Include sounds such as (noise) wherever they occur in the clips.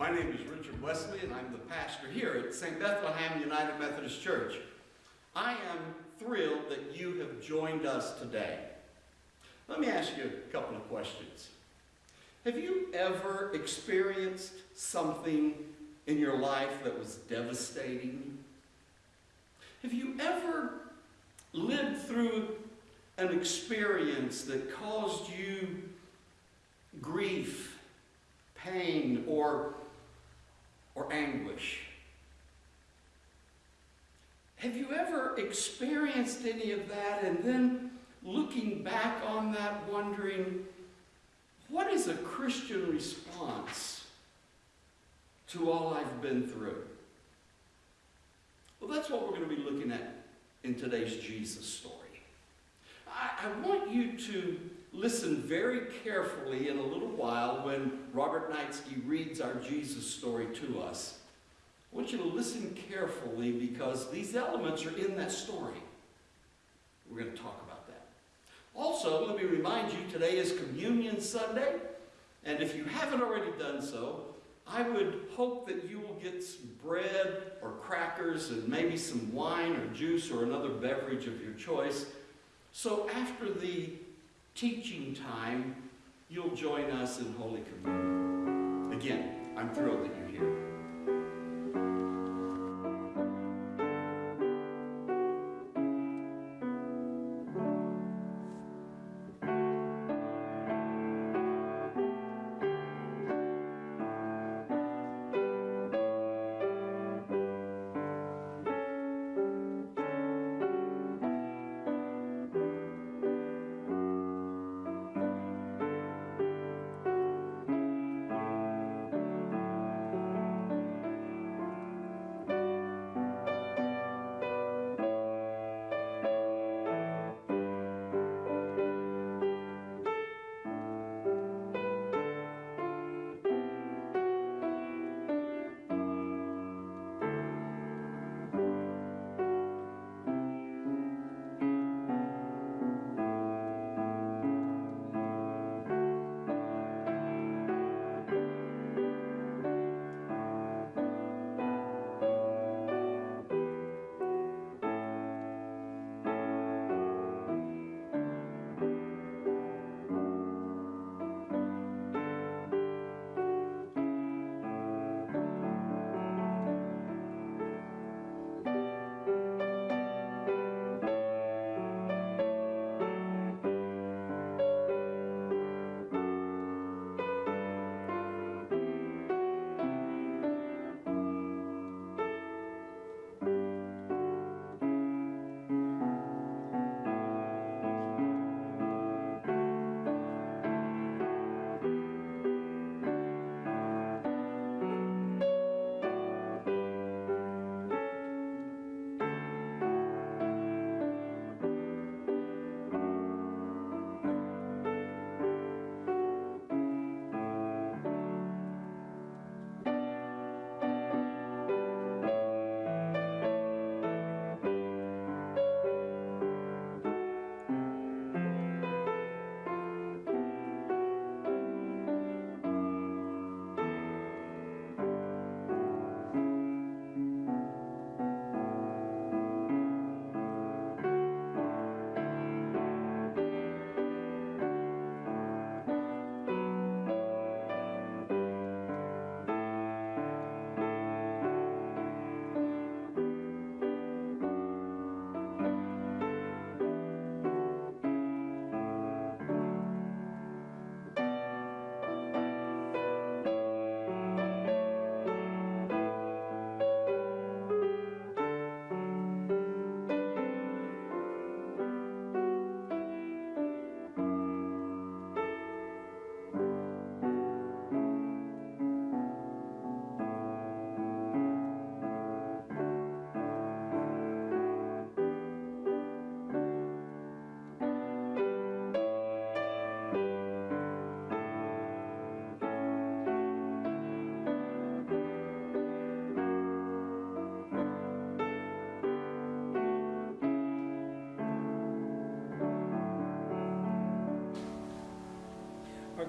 My name is Richard Wesley, and I'm the pastor here at St. Bethlehem United Methodist Church. I am thrilled that you have joined us today. Let me ask you a couple of questions. Have you ever experienced something in your life that was devastating? Have you ever lived through an experience that caused you grief, pain, or, or anguish? Have you ever experienced any of that and then looking back on that wondering, what is a Christian response to all I've been through? Well, that's what we're going to be looking at in today's Jesus story. I, I want you to listen very carefully in a little while when Robert Knightsky reads our Jesus story to us. I want you to listen carefully because these elements are in that story. We're going to talk about that. Also, let me remind you, today is Communion Sunday, and if you haven't already done so, I would hope that you will get some bread or crackers and maybe some wine or juice or another beverage of your choice. So after the teaching time, you'll join us in Holy Communion. Again, I'm thrilled that you're here.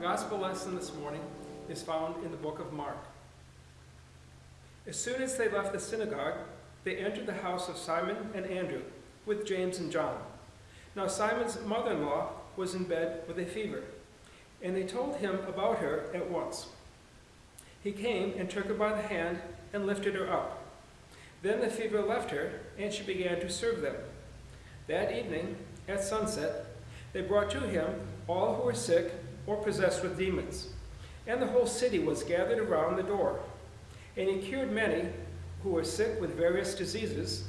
Gospel lesson this morning is found in the book of Mark. As soon as they left the synagogue, they entered the house of Simon and Andrew with James and John. Now Simon's mother in law was in bed with a fever, and they told him about her at once. He came and took her by the hand and lifted her up. Then the fever left her, and she began to serve them. That evening, at sunset, they brought to him all who were sick or possessed with demons, and the whole city was gathered around the door. And he cured many who were sick with various diseases,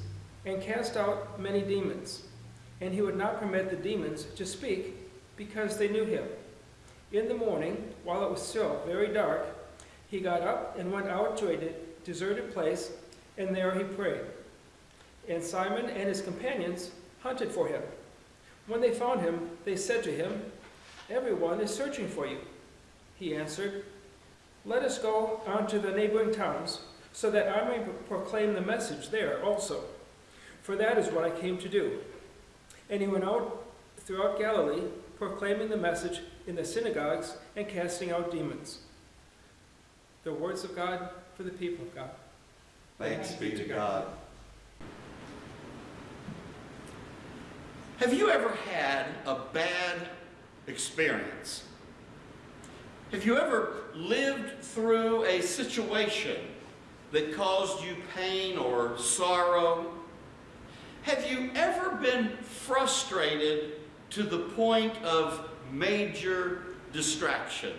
and cast out many demons. And he would not permit the demons to speak, because they knew him. In the morning, while it was still very dark, he got up and went out to a de deserted place, and there he prayed. And Simon and his companions hunted for him. When they found him, they said to him, Everyone is searching for you. He answered, Let us go on to the neighboring towns, so that I may proclaim the message there also. For that is what I came to do. And he went out throughout Galilee, proclaiming the message in the synagogues and casting out demons. The words of God for the people of God. Thanks be to God. Have you ever had a bad experience? Have you ever lived through a situation that caused you pain or sorrow? Have you ever been frustrated to the point of major distraction?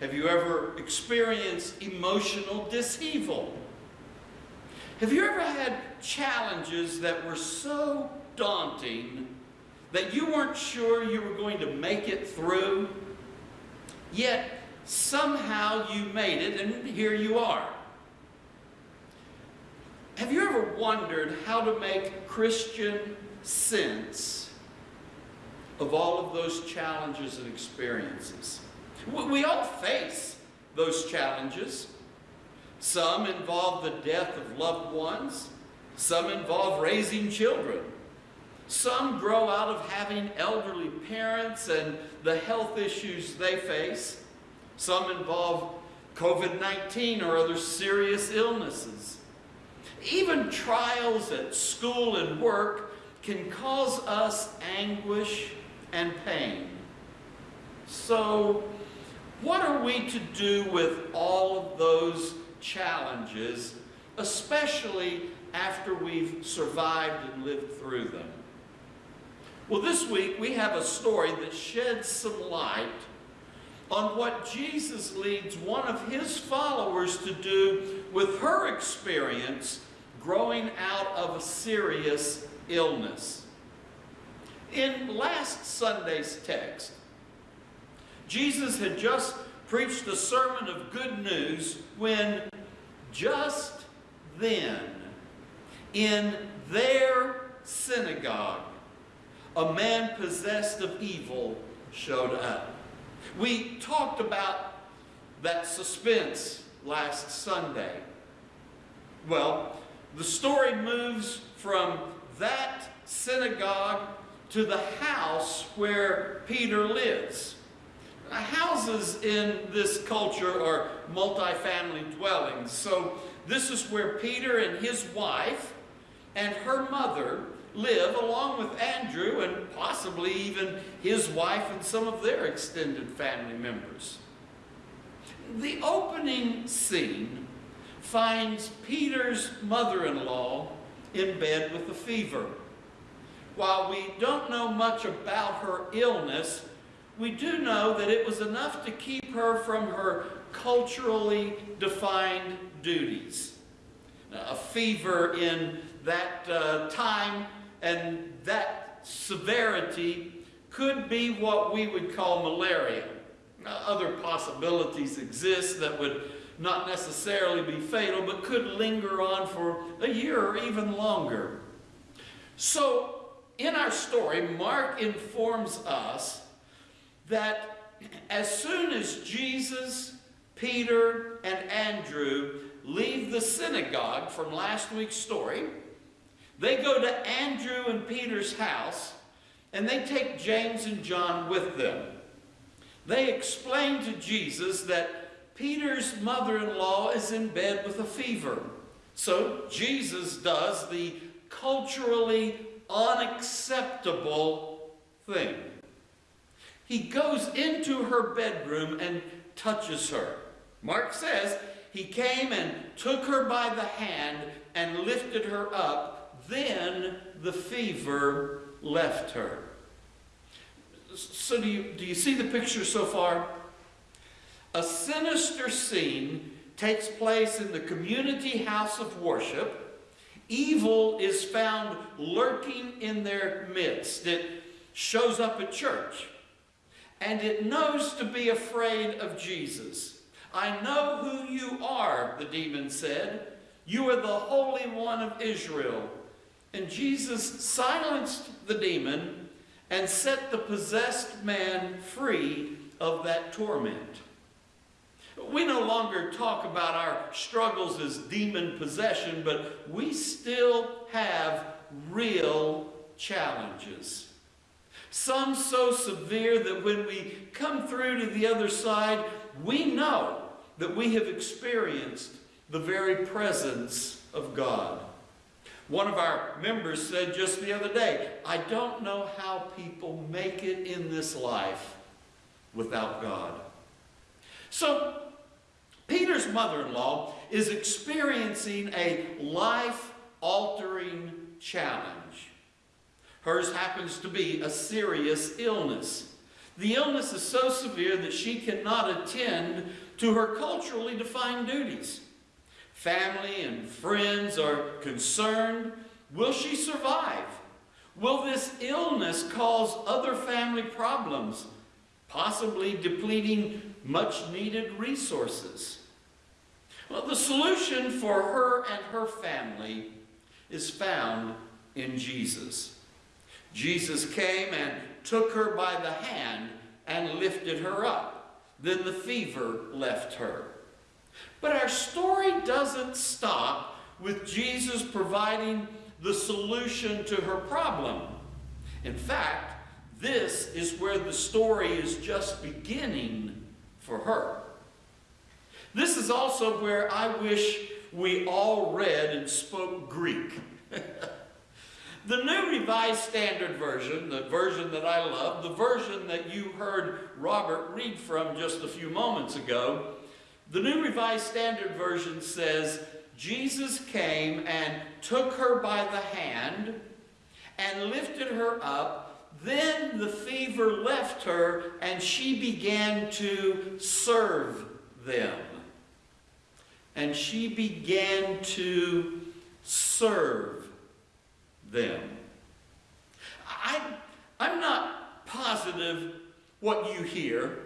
Have you ever experienced emotional disheaval? Have you ever had challenges that were so daunting that you weren't sure you were going to make it through? Yet somehow you made it and here you are. Have you ever wondered how to make Christian sense of all of those challenges and experiences? We all face those challenges. Some involve the death of loved ones. Some involve raising children. Some grow out of having elderly parents and the health issues they face. Some involve COVID-19 or other serious illnesses. Even trials at school and work can cause us anguish and pain. So, what are we to do with all of those challenges, especially after we've survived and lived through them? Well, this week we have a story that sheds some light on what Jesus leads one of his followers to do with her experience growing out of a serious illness. In last Sunday's text, Jesus had just preached a sermon of good news when just then, in their synagogue, a man possessed of evil showed up. We talked about that suspense last Sunday. Well, the story moves from that synagogue to the house where Peter lives. Houses in this culture are multi-family dwellings. So this is where Peter and his wife and her mother live along with Andrew and possibly even his wife and some of their extended family members. The opening scene finds Peter's mother-in-law in bed with a fever. While we don't know much about her illness, we do know that it was enough to keep her from her culturally defined duties. A fever in that uh, time and that severity could be what we would call malaria. Now, other possibilities exist that would not necessarily be fatal, but could linger on for a year or even longer. So, in our story, Mark informs us that as soon as Jesus, Peter, and Andrew leave the synagogue from last week's story, they go to Andrew and Peter's house and they take James and John with them. They explain to Jesus that Peter's mother-in-law is in bed with a fever. So Jesus does the culturally unacceptable thing. He goes into her bedroom and touches her. Mark says he came and took her by the hand and lifted her up. Then the fever left her. So, do you, do you see the picture so far? A sinister scene takes place in the community house of worship. Evil is found lurking in their midst. It shows up at church. And it knows to be afraid of Jesus. I know who you are, the demon said. You are the Holy One of Israel. And Jesus silenced the demon and set the possessed man free of that torment. We no longer talk about our struggles as demon possession, but we still have real challenges. Some so severe that when we come through to the other side, we know that we have experienced the very presence of God. One of our members said just the other day, I don't know how people make it in this life without God. So, Peter's mother-in-law is experiencing a life-altering challenge. Hers happens to be a serious illness. The illness is so severe that she cannot attend to her culturally defined duties. Family and friends are concerned. Will she survive? Will this illness cause other family problems, possibly depleting much needed resources? Well, the solution for her and her family is found in Jesus. Jesus came and took her by the hand and lifted her up. Then the fever left her. But our story doesn't stop with Jesus providing the solution to her problem. In fact, this is where the story is just beginning for her. This is also where I wish we all read and spoke Greek. (laughs) the New Revised Standard Version, the version that I love, the version that you heard Robert read from just a few moments ago, the New Revised Standard Version says, Jesus came and took her by the hand and lifted her up. Then the fever left her and she began to serve them. And she began to serve them. I, I'm not positive what you hear,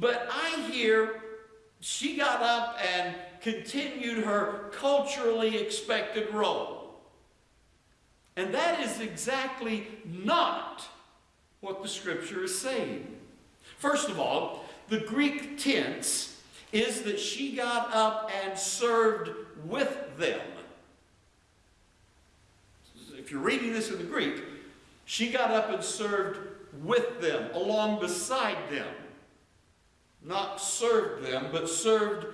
but I hear she got up and continued her culturally expected role. And that is exactly not what the scripture is saying. First of all, the Greek tense is that she got up and served with them. If you're reading this in the Greek, she got up and served with them, along beside them. Not served them, but served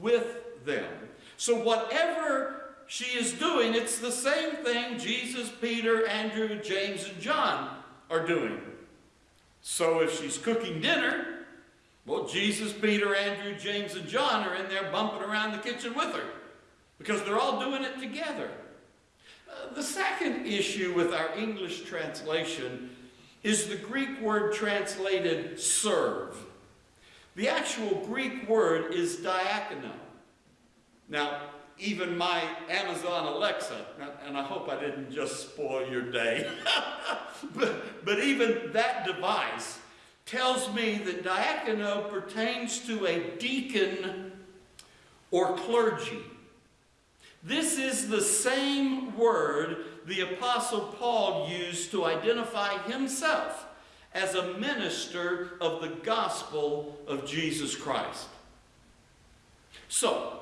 with them. So whatever she is doing, it's the same thing Jesus, Peter, Andrew, James, and John are doing. So if she's cooking dinner, well, Jesus, Peter, Andrew, James, and John are in there bumping around the kitchen with her because they're all doing it together. Uh, the second issue with our English translation is the Greek word translated serve. The actual Greek word is diakono. Now, even my Amazon Alexa, and I hope I didn't just spoil your day, (laughs) but, but even that device tells me that diakono pertains to a deacon or clergy. This is the same word the Apostle Paul used to identify himself as a minister of the gospel of Jesus Christ. So,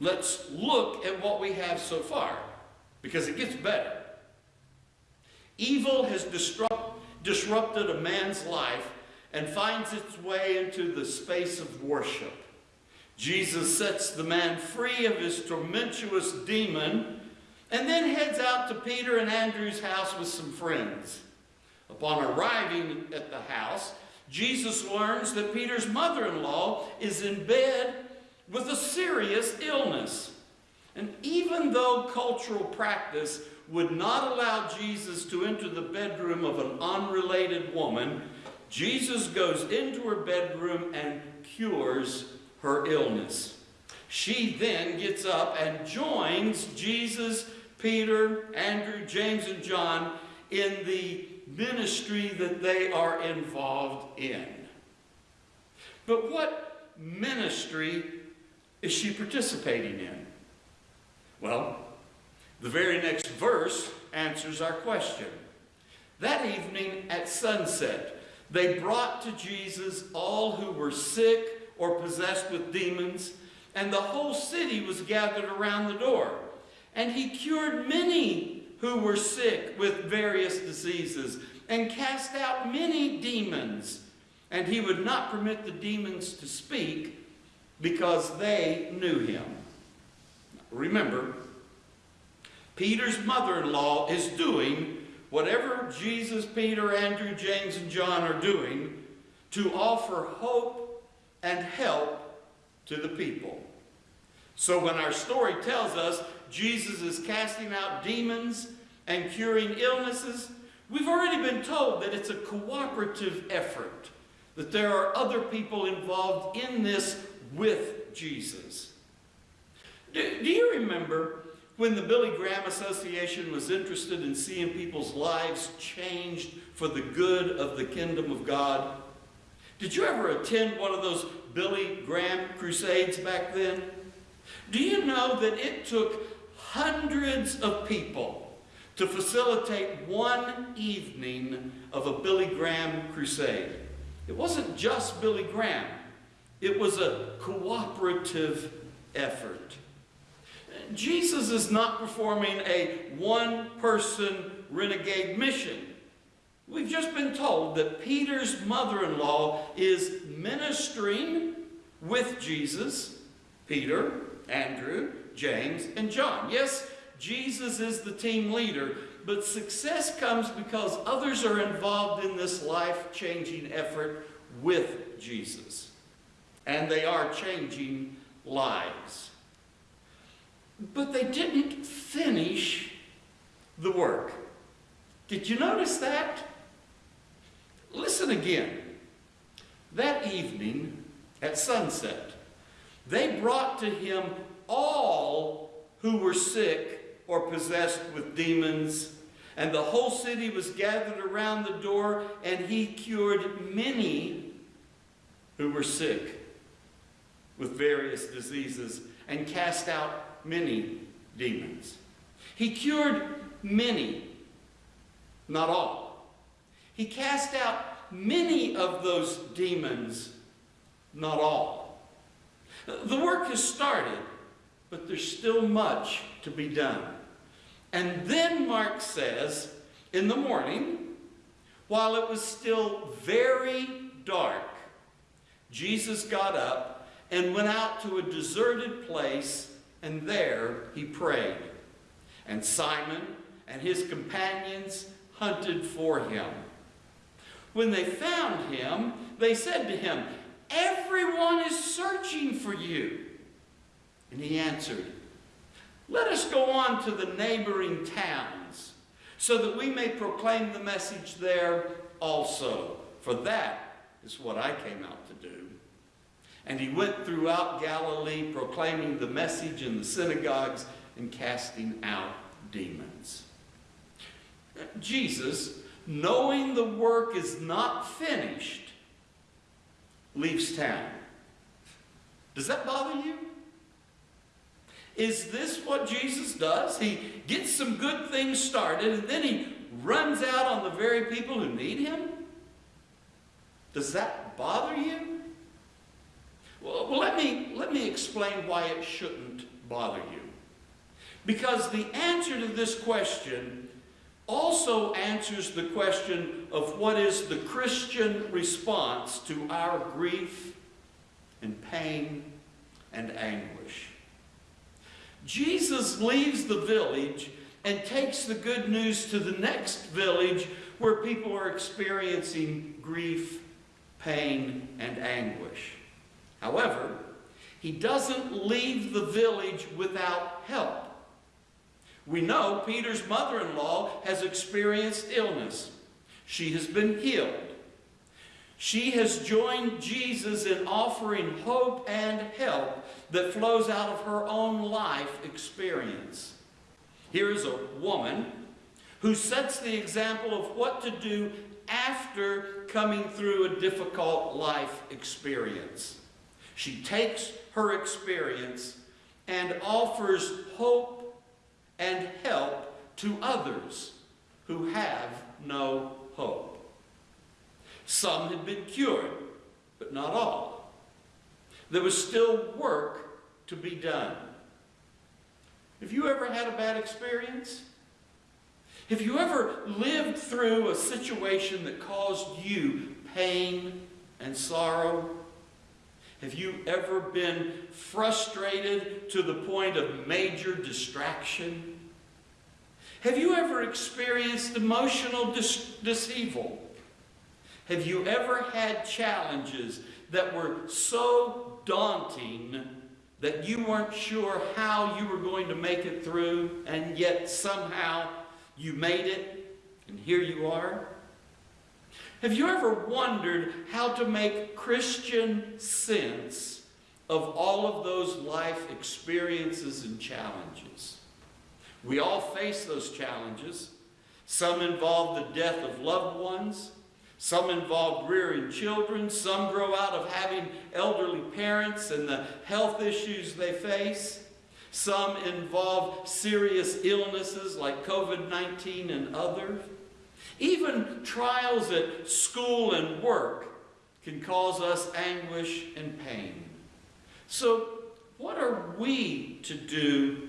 let's look at what we have so far, because it gets better. Evil has disrupt, disrupted a man's life and finds its way into the space of worship. Jesus sets the man free of his tormentuous demon and then heads out to Peter and Andrew's house with some friends. Upon arriving at the house, Jesus learns that Peter's mother in law is in bed with a serious illness. And even though cultural practice would not allow Jesus to enter the bedroom of an unrelated woman, Jesus goes into her bedroom and cures her illness. She then gets up and joins Jesus, Peter, Andrew, James, and John in the ministry that they are involved in. But what ministry is she participating in? Well, the very next verse answers our question. That evening at sunset, they brought to Jesus all who were sick or possessed with demons, and the whole city was gathered around the door. And he cured many who were sick with various diseases and cast out many demons. And he would not permit the demons to speak because they knew him. Remember, Peter's mother in law is doing whatever Jesus, Peter, Andrew, James, and John are doing to offer hope and help to the people. So when our story tells us Jesus is casting out demons and curing illnesses, we've already been told that it's a cooperative effort, that there are other people involved in this with Jesus. Do, do you remember when the Billy Graham Association was interested in seeing people's lives changed for the good of the kingdom of God? Did you ever attend one of those Billy Graham crusades back then? Do you know that it took hundreds of people to facilitate one evening of a Billy Graham crusade? It wasn't just Billy Graham. It was a cooperative effort. Jesus is not performing a one-person renegade mission. We've just been told that Peter's mother-in-law is ministering with Jesus, Peter, Andrew, James, and John. Yes, Jesus is the team leader, but success comes because others are involved in this life-changing effort with Jesus. And they are changing lives. But they didn't finish the work. Did you notice that? Listen again. That evening at sunset, they brought to him all who were sick or possessed with demons, and the whole city was gathered around the door, and he cured many who were sick with various diseases and cast out many demons. He cured many, not all. He cast out many of those demons, not all. The work has started, but there's still much to be done. And then Mark says, in the morning, while it was still very dark, Jesus got up and went out to a deserted place, and there he prayed. And Simon and his companions hunted for him. When they found him, they said to him, Everyone is searching for you. And he answered, Let us go on to the neighboring towns, so that we may proclaim the message there also. For that is what I came out to do. And he went throughout Galilee, proclaiming the message in the synagogues and casting out demons. Jesus, knowing the work is not finished, leaves town. Does that bother you? Is this what Jesus does? He gets some good things started and then he runs out on the very people who need him? Does that bother you? Well, let, me, let me explain why it shouldn't bother you. Because the answer to this question also answers the question of what is the Christian response to our grief and pain and anguish. Jesus leaves the village and takes the good news to the next village where people are experiencing grief, pain, and anguish. However, he doesn't leave the village without help. We know Peter's mother in law has experienced illness. She has been healed. She has joined Jesus in offering hope and help that flows out of her own life experience. Here is a woman who sets the example of what to do after coming through a difficult life experience. She takes her experience and offers hope and help to others who have no hope. Some had been cured, but not all. There was still work to be done. Have you ever had a bad experience? Have you ever lived through a situation that caused you pain and sorrow? Have you ever been frustrated to the point of major distraction? Have you ever experienced emotional dis- disheaval? Have you ever had challenges that were so daunting that you weren't sure how you were going to make it through, and yet somehow you made it, and here you are? Have you ever wondered how to make Christian sense of all of those life experiences and challenges? We all face those challenges. Some involve the death of loved ones. Some involve rearing children. Some grow out of having elderly parents and the health issues they face. Some involve serious illnesses like COVID 19 and others. Even trials at school and work can cause us anguish and pain. So, what are we to do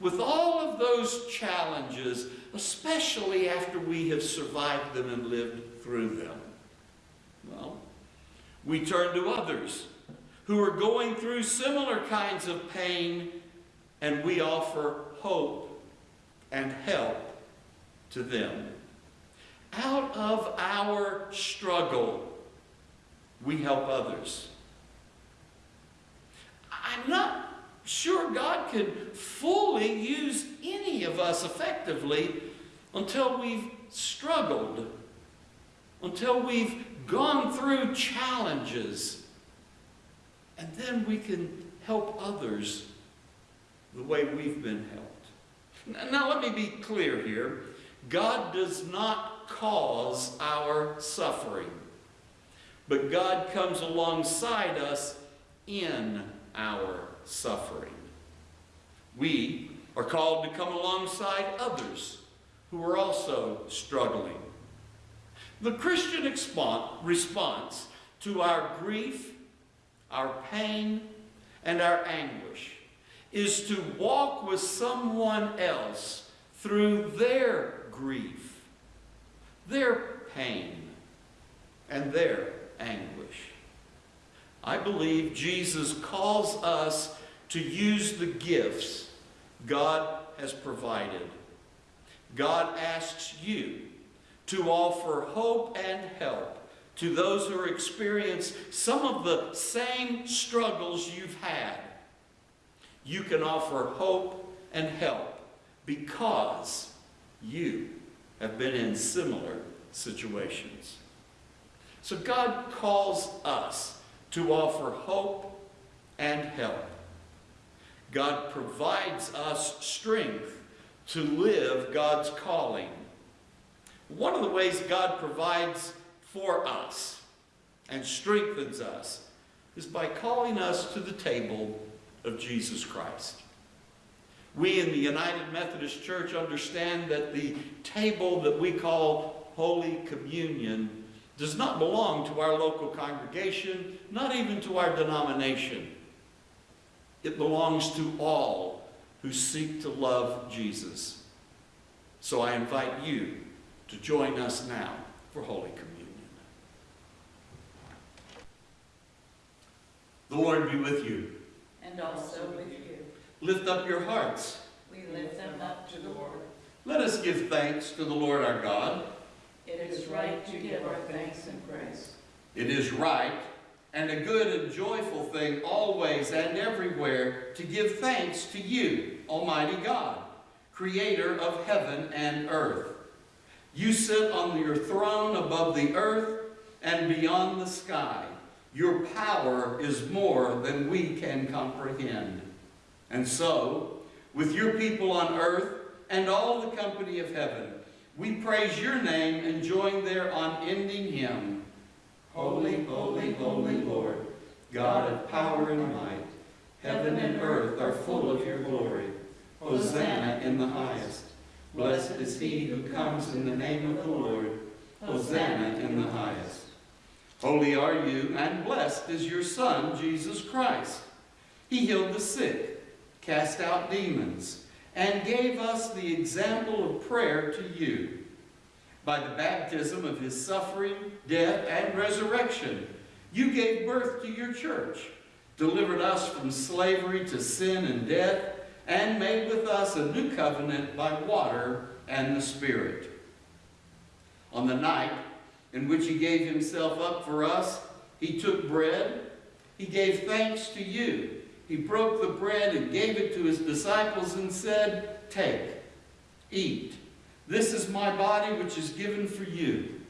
with all of those challenges, especially after we have survived them and lived through them? Well, we turn to others who are going through similar kinds of pain, and we offer hope and help to them. Out of our struggle, we help others. I'm not sure God can fully use any of us effectively until we've struggled, until we've gone through challenges, and then we can help others the way we've been helped. Now, let me be clear here. God does not cause our suffering, but God comes alongside us in our suffering. We are called to come alongside others who are also struggling. The Christian response to our grief, our pain, and our anguish is to walk with someone else through their grief, their pain, and their anguish. I believe Jesus calls us to use the gifts God has provided. God asks you to offer hope and help to those who are experiencing some of the same struggles you've had. You can offer hope and help because you have been in similar situations. So God calls us to offer hope and help. God provides us strength to live God's calling. One of the ways God provides for us and strengthens us is by calling us to the table of Jesus Christ. We in the United Methodist Church understand that the table that we call Holy Communion does not belong to our local congregation, not even to our denomination. It belongs to all who seek to love Jesus. So I invite you to join us now for Holy Communion. The Lord be with you. And also with you. Lift up your hearts. We lift them up to the Lord. Let us give thanks to the Lord our God. It is right to give our thanks and praise. It is right and a good and joyful thing always and everywhere to give thanks to you, Almighty God, creator of heaven and earth. You sit on your throne above the earth and beyond the sky. Your power is more than we can comprehend. And so, with your people on earth and all the company of heaven, we praise your name and join their unending hymn. Holy, holy, holy Lord, God of power and might, heaven and earth are full of your glory. Hosanna in the highest. Blessed is he who comes in the name of the Lord. Hosanna in the highest. Holy are you, and blessed is your Son, Jesus Christ. He healed the sick, cast out demons, and gave us the example of prayer to you. By the baptism of his suffering, death, and resurrection, you gave birth to your church, delivered us from slavery to sin and death, and made with us a new covenant by water and the Spirit. On the night in which he gave himself up for us, he took bread, he gave thanks to you, he broke the bread and gave it to his disciples and said, Take, eat. This is my body which is given for you.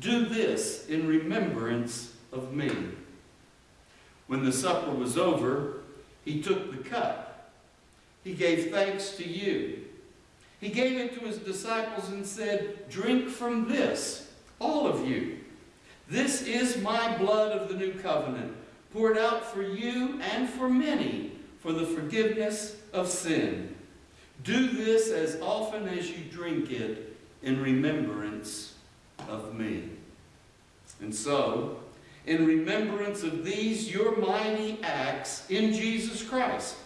Do this in remembrance of me. When the supper was over, he took the cup. He gave thanks to you. He gave it to his disciples and said, Drink from this, all of you. This is my blood of the new covenant, poured out for you and for many for the forgiveness of sin. Do this as often as you drink it in remembrance of me. And so, in remembrance of these your mighty acts in Jesus Christ,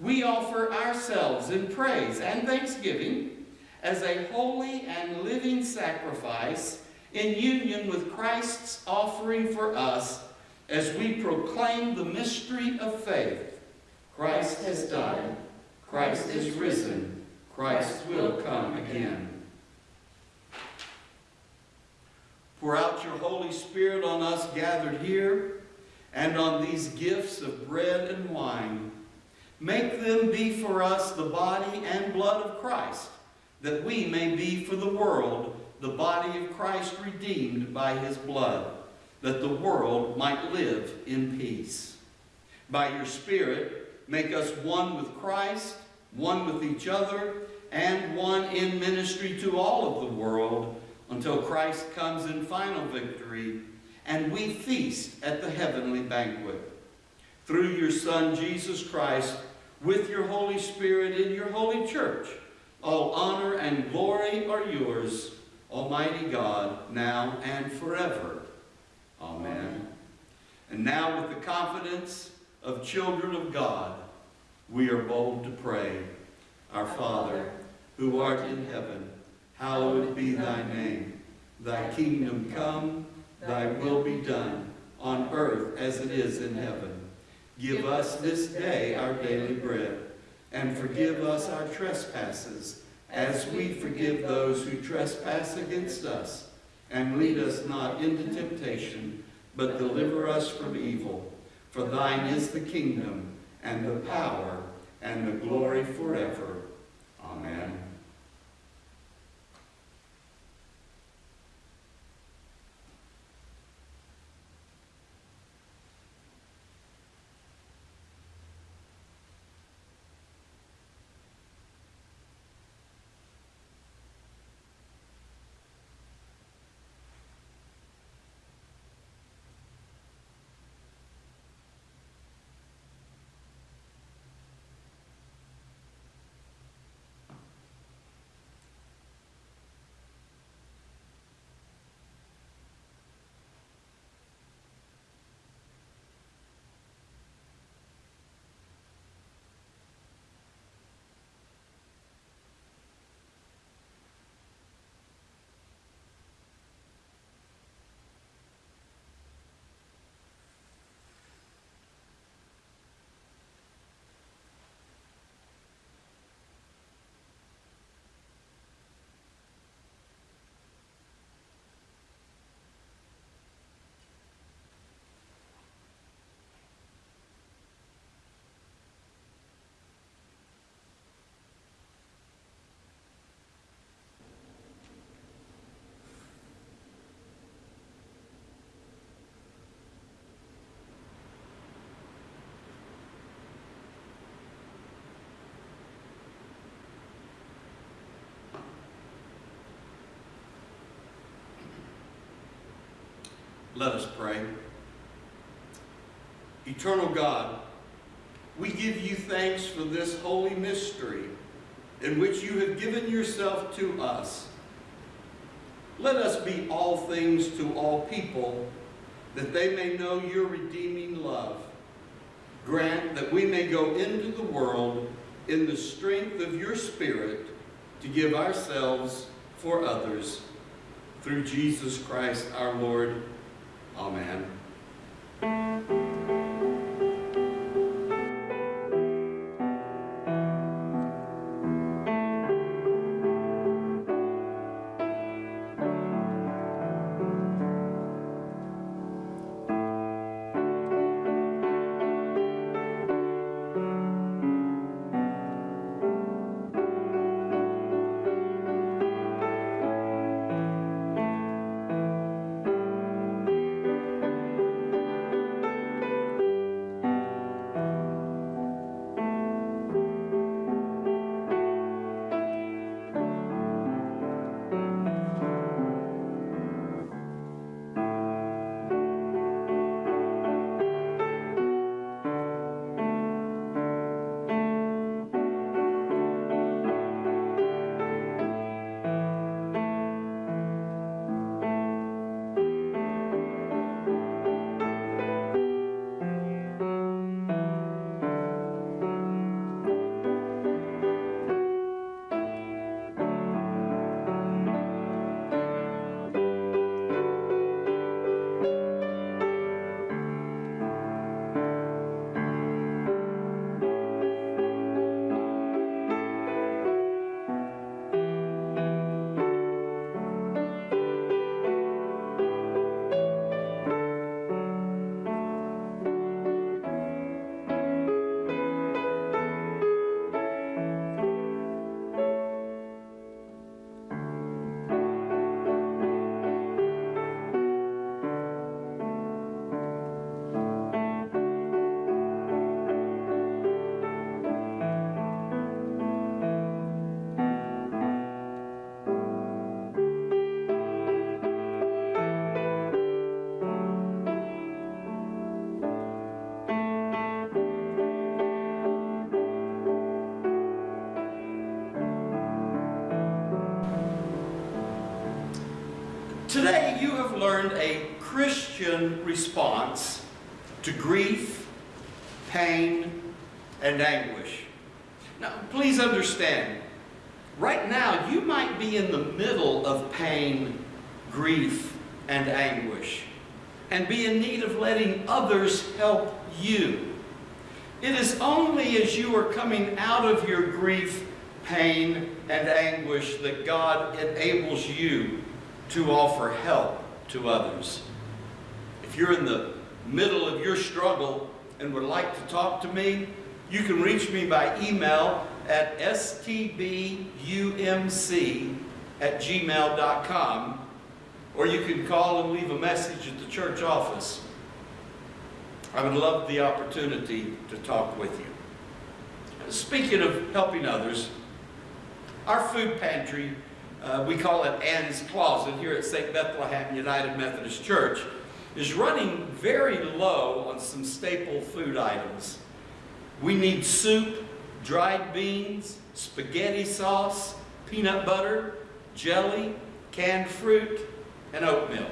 we offer ourselves in praise and thanksgiving as a holy and living sacrifice in union with Christ's offering for us as we proclaim the mystery of faith. Christ has died. Christ is risen. Christ will come again. Pour out your Holy Spirit on us gathered here and on these gifts of bread and wine. Make them be for us the body and blood of Christ, that we may be for the world the body of Christ redeemed by his blood, that the world might live in peace. By your Spirit, make us one with Christ, one with each other, and one in ministry to all of the world until Christ comes in final victory and we feast at the heavenly banquet. Through your Son, Jesus Christ, with your Holy Spirit in your holy church, all honor and glory are yours, Almighty God, now and forever. Amen. And now with the confidence of children of God, we are bold to pray. Our Father, who art in heaven, hallowed be thy name. Thy kingdom come, thy will be done, on earth as it is in heaven. Give us this day our daily bread, and forgive us our trespasses, as we forgive those who trespass against us. And lead us not into temptation, but deliver us from evil. For thine is the kingdom, and the power, and the glory forever. Amen. Let us pray. Eternal God, we give you thanks for this holy mystery in which you have given yourself to us. Let us be all things to all people, that they may know your redeeming love. Grant that we may go into the world in the strength of your Spirit to give ourselves for others. Through Jesus Christ our Lord. Amen. Today you have learned a Christian response to grief, pain, and anguish. Now, please understand, right now you might be in the middle of pain, grief, and anguish, and be in need of letting others help you. It is only as you are coming out of your grief, pain, and anguish that God enables you to offer help to others. If you're in the middle of your struggle and would like to talk to me, you can reach me by email at stbumc at gmail.com or you can call and leave a message at the church office. I would love the opportunity to talk with you. Speaking of helping others, our food pantry uh, we call it Ann's Closet here at St. Bethlehem United Methodist Church, is running very low on some staple food items. We need soup, dried beans, spaghetti sauce, peanut butter, jelly, canned fruit, and oatmeal.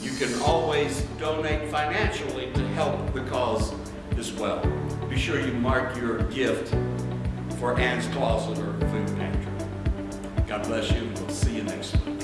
You can always donate financially to help the cause as well. Be sure you mark your gift for Ann's Closet or Food Pantry. God bless you, and we'll see you next week.